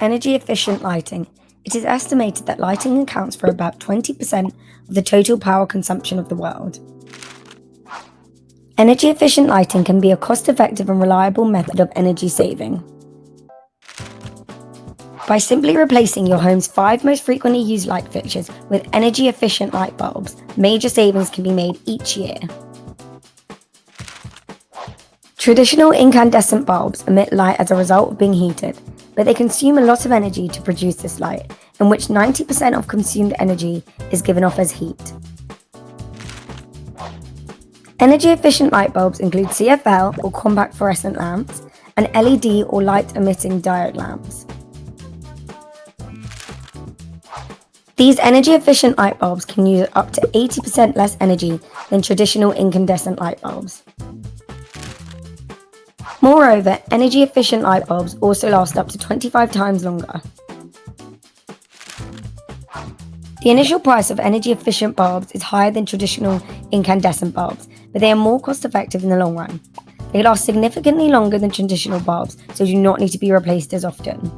Energy efficient lighting. It is estimated that lighting accounts for about 20% of the total power consumption of the world. Energy efficient lighting can be a cost effective and reliable method of energy saving. By simply replacing your home's five most frequently used light fixtures with energy efficient light bulbs, major savings can be made each year. Traditional incandescent bulbs emit light as a result of being heated, but they consume a lot of energy to produce this light, in which 90% of consumed energy is given off as heat. Energy efficient light bulbs include CFL or compact fluorescent lamps and LED or light emitting diode lamps. These energy efficient light bulbs can use up to 80% less energy than traditional incandescent light bulbs. Moreover, energy efficient light bulbs also last up to 25 times longer. The initial price of energy efficient bulbs is higher than traditional incandescent bulbs, but they are more cost effective in the long run. They last significantly longer than traditional bulbs, so do not need to be replaced as often.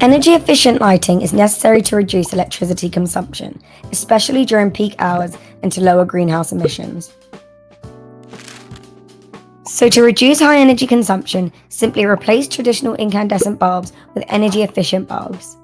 Energy efficient lighting is necessary to reduce electricity consumption, especially during peak hours and to lower greenhouse emissions. So to reduce high energy consumption, simply replace traditional incandescent bulbs with energy efficient bulbs.